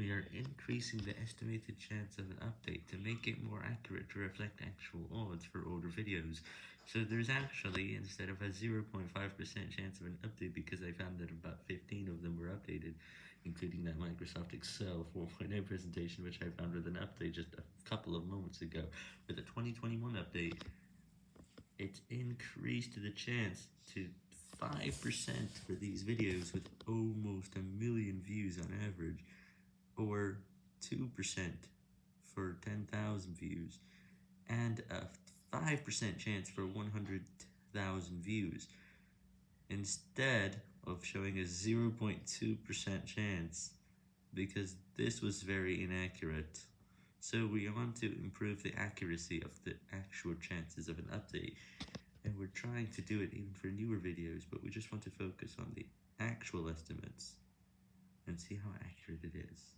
We are increasing the estimated chance of an update to make it more accurate to reflect actual odds for older videos. So there's actually, instead of a 0.5% chance of an update, because I found that about 15 of them were updated, including that Microsoft Excel 4.0 presentation, which I found with an update just a couple of moments ago. With the 2021 update, it's increased the chance to 5% for these videos with almost a million views on average or 2% for 10,000 views, and a 5% chance for 100,000 views, instead of showing a 0.2% chance, because this was very inaccurate. So we want to improve the accuracy of the actual chances of an update, and we're trying to do it even for newer videos, but we just want to focus on the actual estimates and see how accurate it is.